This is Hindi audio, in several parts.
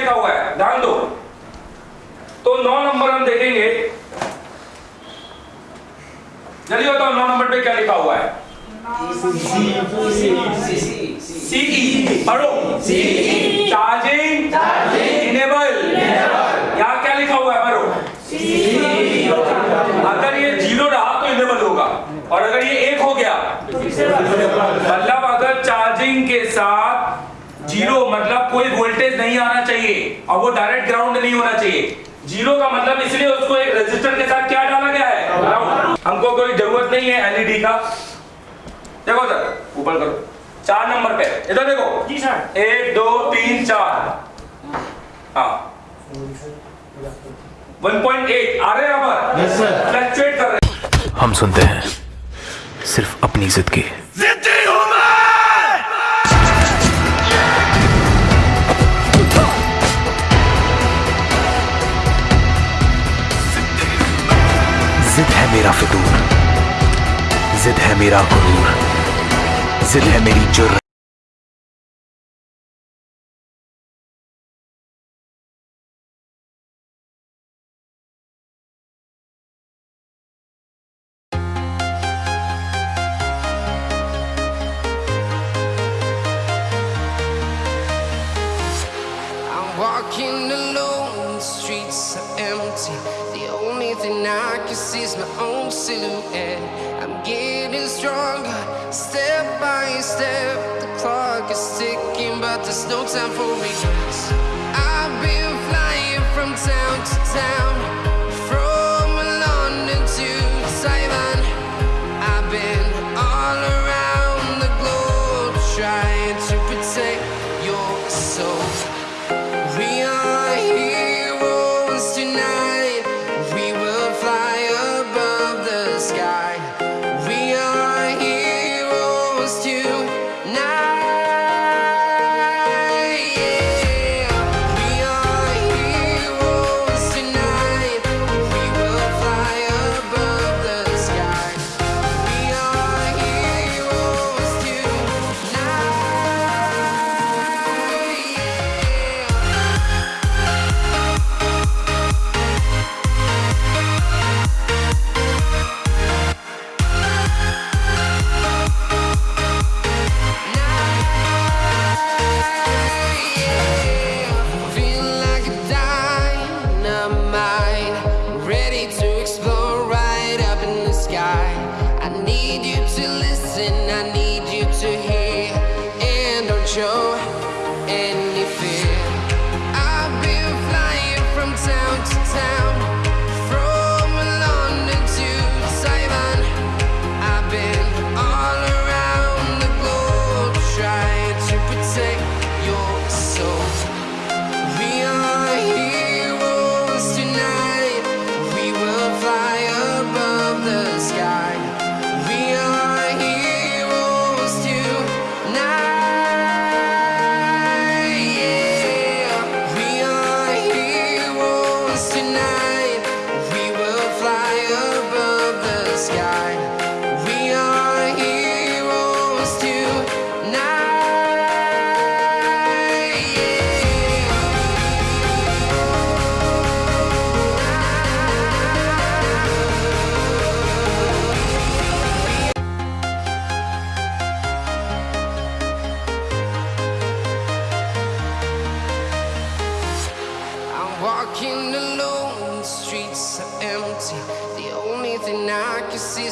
लिखा हुआ है। ध्यान दो। तो नौ नंबर हम देखेंगे। जल्दी बताओ नौ नंबर पे क्या लिखा हुआ है? सीई पढ़ो। चार्जिंग इनेबल यहाँ क्या लिखा हुआ है? पढ़ो। अगर ये ज़ीरो रहा तो इनेबल होगा। और अगर ये एक हो गया मतलब अगर चार्जिंग के साथ ज़ीरो मतलब कोई वोल्टेज नहीं आना चाहिए और वो डायरेक्ट ग्राउंड नहीं होना चाहिए। ज़ीरो का मतलब इसलिए उसको एक रेजिस्टर के साथ क्या डाला गया है? ग्राउंड हमको कोई ज़रूरत नहीं है एलईडी का। देखो सर ऊपर करो। चार नंबर पे। इधर देखो। जी सर। एक दो तीन चार। हाँ। 1.8 आ रहे हैं Yes, फ्लक्चुएट कर रहे हैं। हम सुनते हैं सिर्फ़ अपनी जिद की जिद है मेरा फितूर जिद है मेरा गुरूर जिद है मेरी जुर्र। By step. The clock is ticking, but there's no time for regrets. I've been flying from town to town,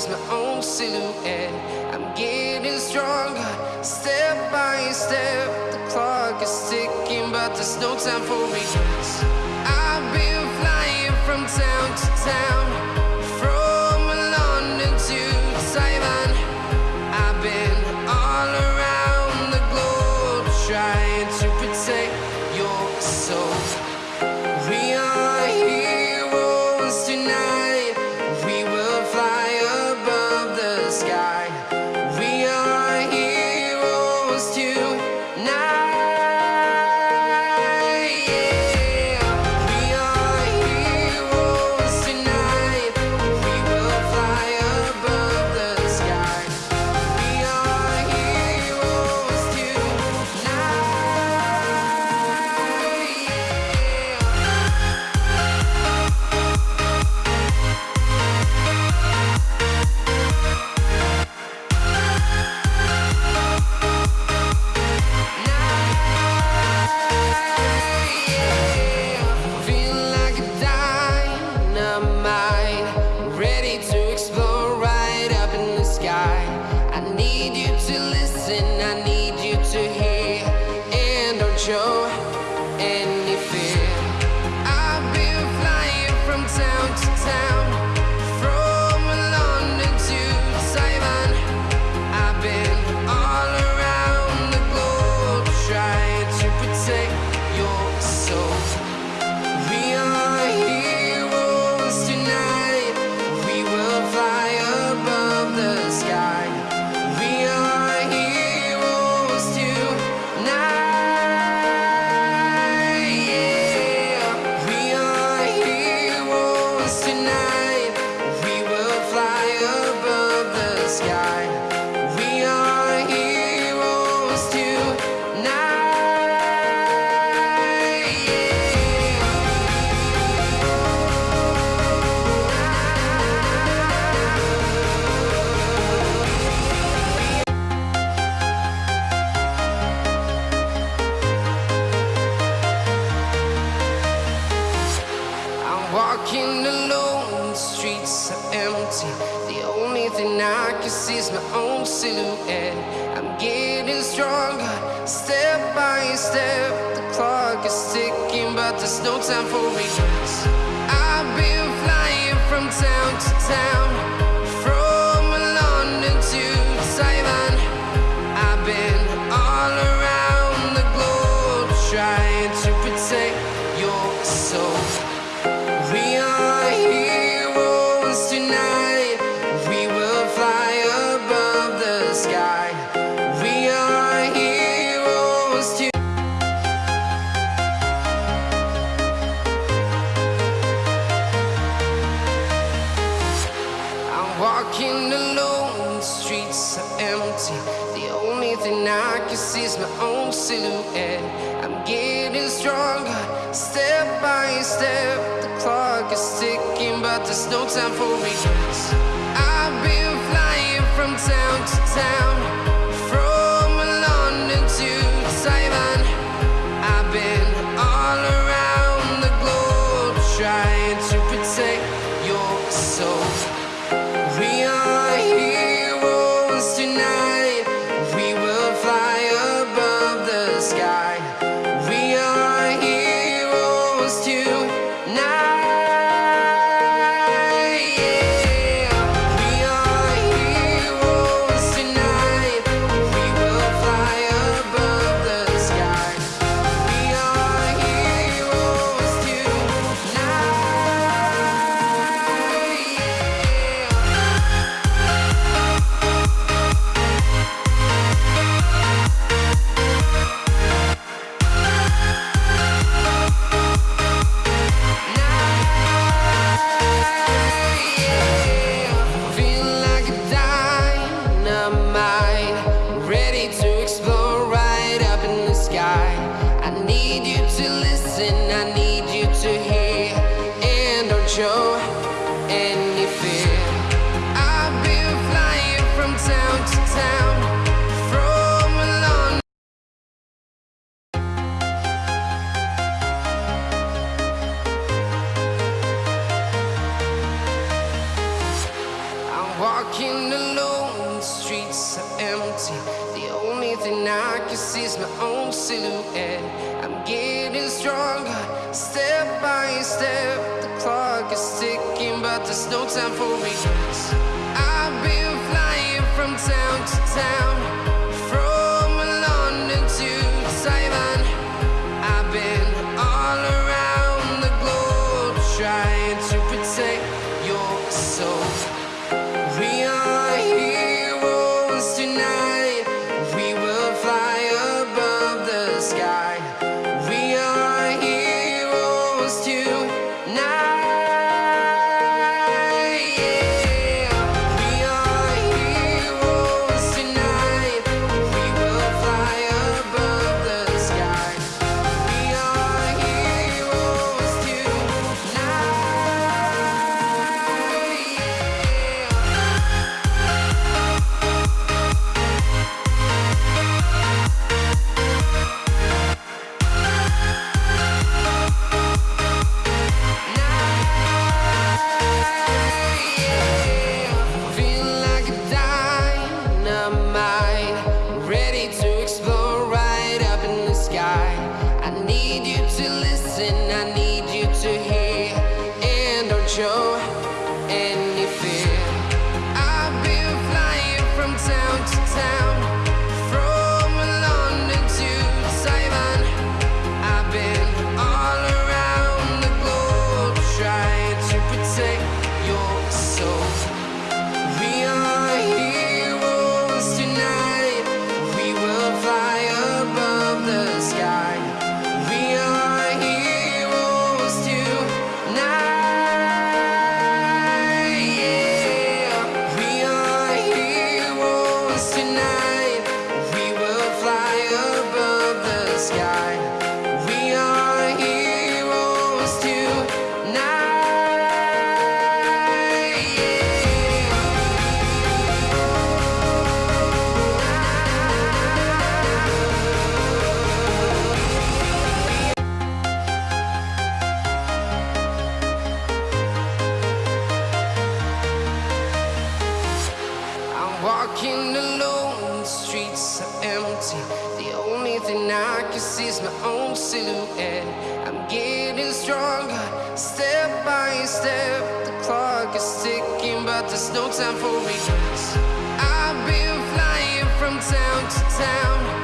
my own silhouette. I'm getting stronger, step by step. The clock is ticking, but there's no time for regrets. I've been flying from town to town, my own silhouette. I'm getting stronger, step by step. The clock is ticking, but there's no time for regrets. I've been flying from town to town. silhouette. I'm getting stronger, step by step. The clock is ticking, but there's no time for me. I've been flying from town to town. silhouette. I'm getting stronger, step by step. The clock is ticking, but there's no time for me. I've been flying from town to town. reason I need walking alone, the streets are empty. The only thing I can see is my own silhouette. I'm getting stronger, step by step. The clock is ticking, but there's no time for regrets. I've been flying from town to town.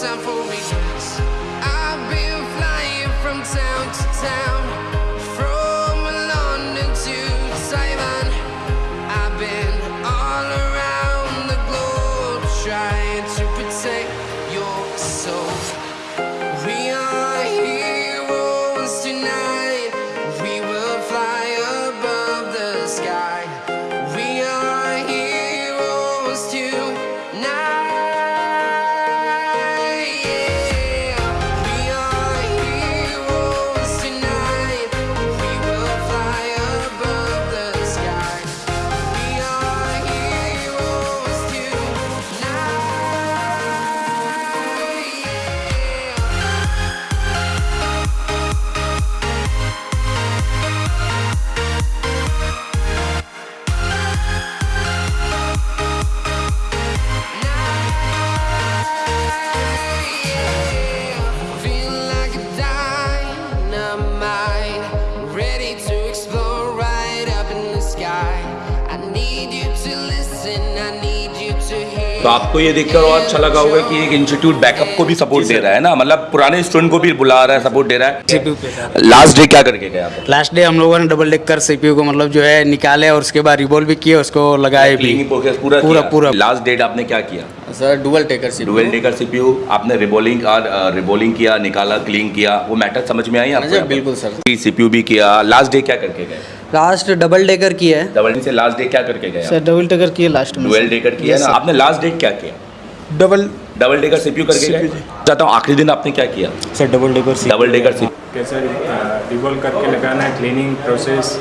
Time for regrets. I've been flying from town to town, तो आपको ये देखकर और अच्छा लगा होगा कि एक इंस्टीट्यूट बैकअप को भी सपोर्ट दे रहा है ना? मतलब पुराने स्टूडेंट को भी बुला रहा है सपोर्ट दे रहा है। सीपीयू लास्ट डे क्या करके गए आप? लास्ट डे हम लोगों ने डबल डेकर सीपीयू को मतलब जो है निकाले और उसके बाद रिबोल भी किए उसको लगाए भी। पूरा पूरा पूरा। लास्ट डेट आपने क्या किया? सर डुअल टेकर सी डुअल डेकर सीपीयू आपने रिबोलिंग और रिबोलिंग किया निकाला क्लीन किया वो मैटर समझ में आई आपको? बिल्कुल सर। सीपीयू भी किया। लास्ट डे क्या करके गए? लास्ट डबल डेकर की है। डबल से लास्ट डे क्या करके गए सर डबल डेकर की है लास्ट में। डुअल डेकर किया ना? आपने लास्ट डेट क्या किया? डबल डबल डेकर सीपीयू करके गए चाहता हूँ आखिरी दिन आपने क्या किया? सर डबल डेकर सी डबल डेकर सीपीयू कैसे रिवॉल्व करके लगाना है क्लीनिंग प्रोसेस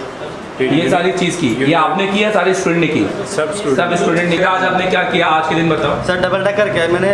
ये सारी चीज़ की। ये आपने किया सारे स्टूडेंट ने की? सब स्टूडेंट सब स्टूडेंट ने आज आपने क्या किया? आज के दिन बताओ। सर डबल डेकर क्या मैंने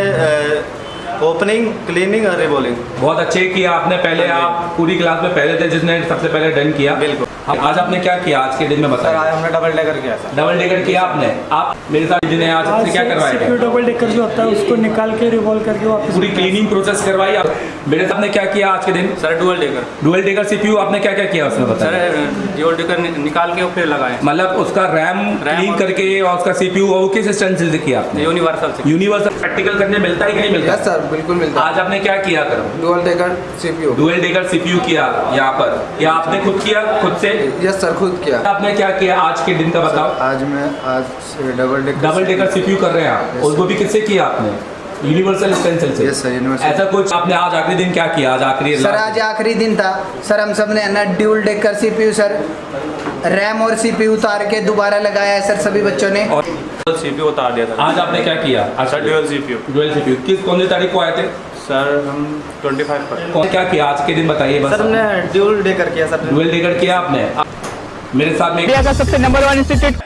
ओपनिंग क्लीनिंग और रिबॉलिंग बहुत अच्छे किया आपने पहले आप पूरी क्लास में पहले थे जिसने सबसे पहले डन किया। बिल्कुल। आज आपने क्या किया? आज के दिन में बताया आज हमने डबल डेकर किया सर। डबल टिकट किया आपने? आप मेरे साथ जिन्हें आज आपसे क्या करवाएगा डबल डेकर जो होता है उसको निकाल के रिवॉल्व करके वापस पूरी क्लीनिंग प्रोसेस करवाई आप? मेरे साथ ने क्या किया आज के दिन? Sir dual decker dual decker CPU आपने क्या क्या किया उसमें बताया सर डुअल डेकर निकाल के फिर लगाए। मतलब उसका रैम क्लीन करके और उसका सीपीयू वो किस स्ट्रेंथ से किया आपने? यूनिवर्सल से यूनिवर्सल प्रैक्टिकल करने मिलता है कि नहीं मिलता? सर बिल्कुल मिलता आज आपने क्या किया करो? Dual decker CPU. Dual decker CPU किया यहाँ पर? या आपने खुद किया खुद से? यस सर खुद किया। आपने क्या किया आज के दिन का बताओ। आज मैं आज double decker double decker CPU कर रहे हैं आप। Yes, उसको भी किससे किया आपने? यूनिवर्सल स्टेंसिल से। Yes, sir, universal. ऐसा कुछ आपने आज आखिरी दिन क्या किया? आज आखिरी सर आज आखिरी दिन था। सर हम सबने ना dual decker CPU sir. RAM और सीपीयू उतार के दोबारा लगाया है सर सभी बच्चों ने। और सीपीयू उतार दिया था। आज आपने क्या किया? अच्छा ड्यूअल सीपीयू। Dual CPU. किस कौन सी तारीख को आए थे? सर हम 25 पर। कौन क्या किया? आज के दिन बताइए बस। सर हमने ड्यूल डेकर किया सर। डुअल डेकर किया आपने? मेरे साथ में सबसे नंबर वन इंस्टीट्यूट